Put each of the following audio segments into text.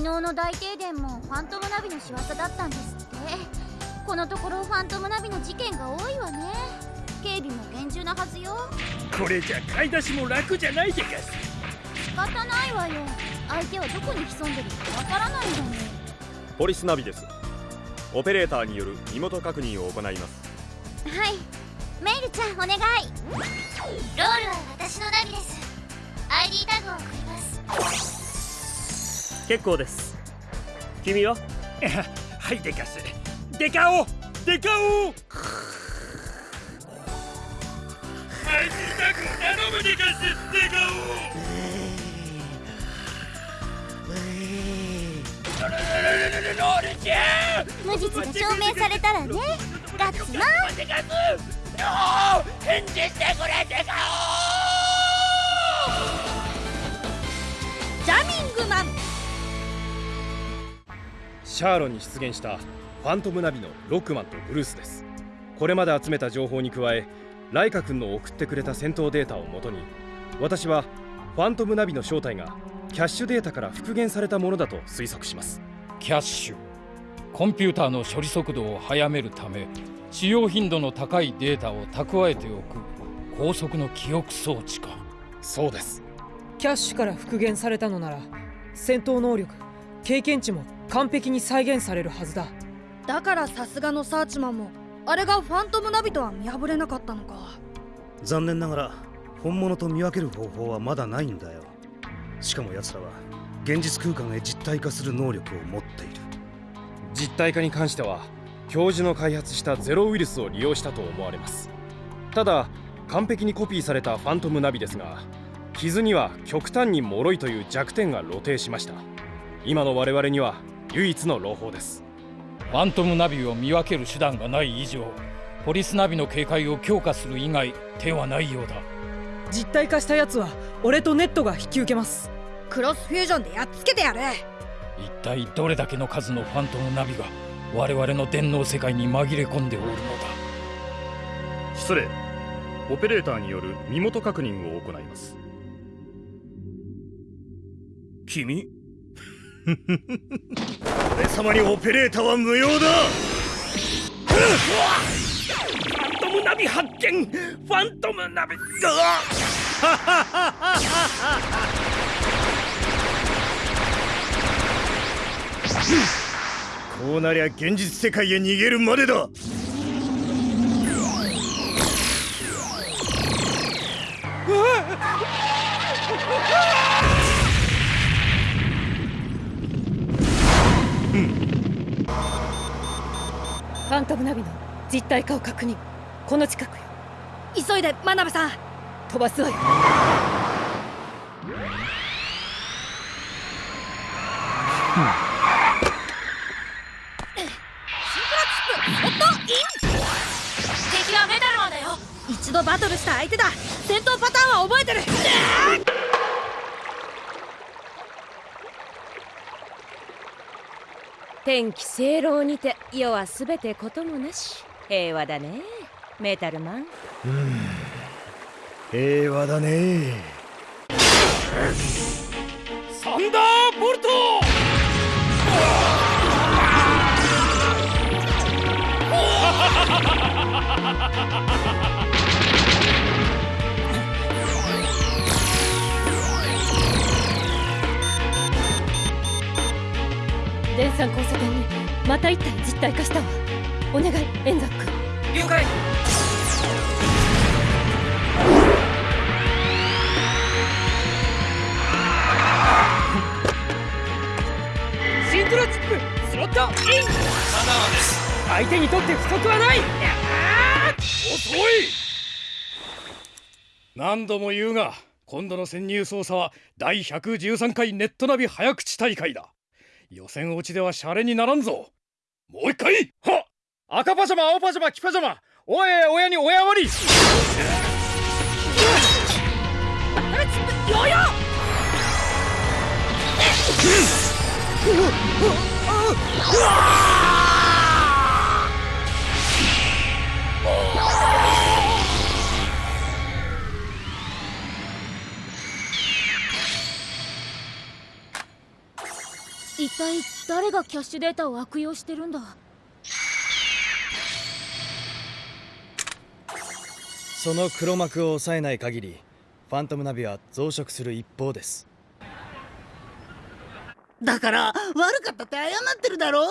昨日の大停電もファントムナビの仕業だったんですって。このところファントムナビの事件が多いわね。警備も厳重なはずよ。これじゃ買い出しも楽じゃないでかす仕方ないわよ。相手はどこに潜んでるかわからないんだもんポリスナビです。オペレーターによる身元確認を行います。はい。メイルちゃんお願い。ロールは私のナビです。ID タグを送ります結構です。君は？はいデカオデカオディタグ頼むでかすデカオロールちゃん無実が証明されたらね。ガッツマンデカスノー返事してくれデカジャミングマンシャーロンに出現したファントムナビのロックマンとブルースです。これまで集めた情報に加えライカ君の送ってくれた戦闘データをもとに私はファントムナビの正体がキャッシュデータから復元されたものだと推測します。キャッシュ。コンピューターの処理速度を速めるため使用頻度の高いデータを蓄えておく高速の記憶装置か。そうです。キャッシュから復元されたのなら戦闘能力経験値も完璧に再現されるはずだ。だからさすがのサーチマンもあれがファントムナビとは見破れなかったのか。残念ながら本物と見分ける方法はまだないんだよ。しかも奴らは現実空間へ実体化する能力を持っている。実体化に関しては教授の開発したゼロウイルスを利用したと思われます。ただ完璧にコピーされたファントムナビですが傷には極端に脆いという弱点が露呈しました。今の我々には唯一の朗報です。ファントムナビを見分ける手段がない以上ポリスナビの警戒を強化する以外手はないようだ。実体化したやつは俺とネットが引き受けます。クロスフュージョンでやっつけてやる。一体どれだけの数のファントムナビが我々の電脳世界に紛れ込んでおるのだ。失礼。オペレーターによる身元確認を行います。君俺様にオペレーターは無用だ。ファントムナビ発見。ファントムナビ こうなりゃ現実世界へ逃げるまでだントムナビの実体化を確認。この近くよ。急いで真鍋さん。飛ばすわよ。敵はメタルマンだよ。一度バトルした相手だ。戦闘パターンは覚えてる天気正論にて世はすべてこともなし。平和だね。メタルマン。平和だね。サンダーボルト!電産交差点にまた一体実体化したわ。お願いエンザック了解。シントラチップスロット。イン相手にとって不足はない。遅い。何度も言うが今度の潜入捜査は第113回ネットナビ早口大会だ予選落ちではシャレにならんぞ。もう一回！は赤パジャマ青パジャマ黄パジャマ。おい親に親割り！ヨー！ヨ一体誰がキャッシュデータを悪用してるんだ？その黒幕を抑えない限りファントムナビは増殖する一方です。だから悪かったって謝ってるだろ？こ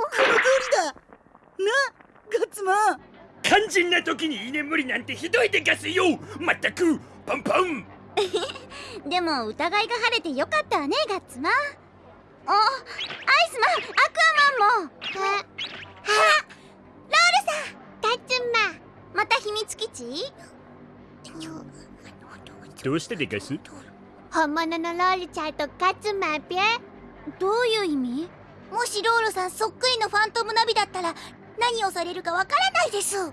の通りだ。なガッツマン。肝心な時に居眠りなんてひどいでガスよ。まったくパンパン。でも疑いが晴れてよかったわねガッツマンあアイスマンアクアマンも。ははロールさんガッツマンまた秘密基地？どうしてでガス本物のロールちゃんとガッツマンぴゃどういう意味？もしロールさんそっくりのファントムナビだったら何をされるかわからないです。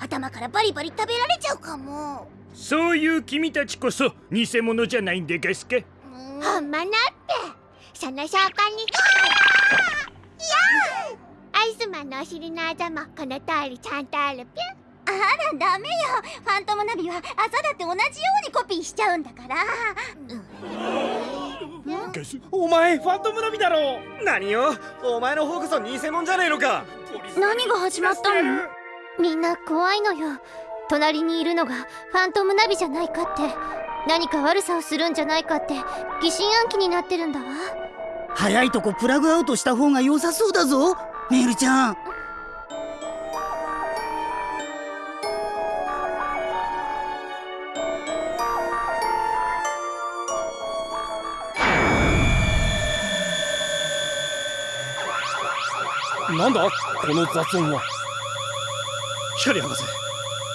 頭からバリバリ食べられちゃうかも。そういう君たちこそ偽物じゃないんでガスか？ほん。まなってその証拠にいやアイスマンのお尻のあざもこの通りちゃんとあるぴゃあらダメよ。ファントムナビはあざだって同じようにコピーしちゃうんだから。お前ファントムナビだろ。何よ？お前の方こそ偽物じゃねえのか。何が始まったの？みんな怖いのよ。隣にいるのがファントムナビじゃないかって。何か悪さをするんじゃないかって疑心暗鬼になってるんだわ早いとこプラグアウトした方が良さそうだぞメールちゃん。なんだ？この雑音は。光博士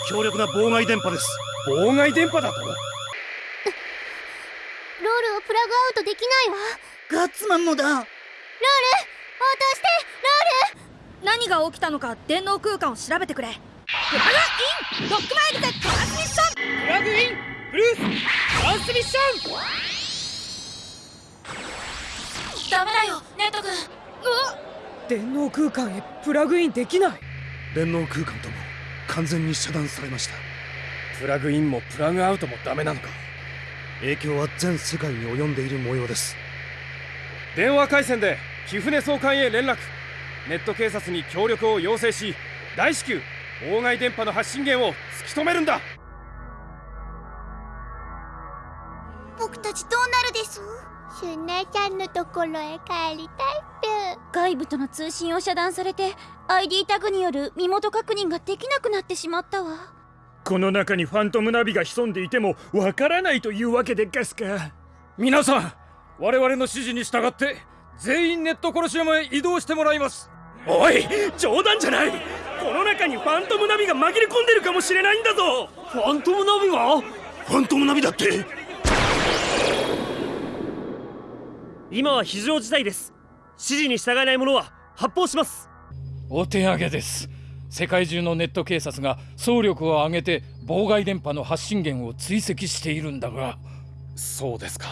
強力な妨害電波です妨害電波だとロールをプラグアウトできないわガッツマンもだ。ロール応答してロール。何が起きたのか電脳空間を調べてくれ。プラグインロックマイルでトランスミッション。プラグインブルーストランスミッション。ダメだよネット君。電脳空間へプラグインできない。電脳空間とも完全に遮断されました。プラグインもプラグアウトもダメなのか。影響は全世界に及んでいる模様です電話回線で貴船総監へ連絡。ネット警察に協力を要請し大至急妨害電波の発信源を突き止めるんだ。僕たちどうなるですシュネちゃんのところへ帰りたいぴゅ外部との通信を遮断されて ID タグによる身元確認ができなくなってしまったわ。この中にファントムナビが潜んでいてもわからないというわけでガスか？皆さん我々の指示に従って全員ネットコロシアムへ移動してもらいます。おい冗談じゃない。この中にファントムナビが紛れ込んでるかもしれないんだぞ。ファントムナビが？ファントムナビだって。今は非常事態です。指示に従えない者は発砲します。お手上げです。世界中のネット警察が総力を挙げて妨害電波の発信源を追跡しているんだが。そうですか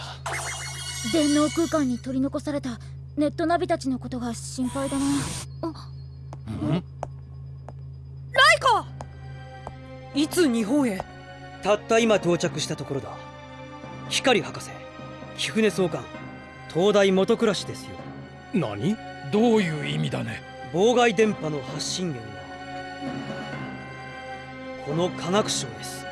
電脳空間に取り残されたネットナビたちのことが心配だな。ライカ！いつ日本へ？たった今到着したところだ。光博士貴船総監東大元暮らしですよ。何？どういう意味だね？妨害電波の発信源はこの科学省です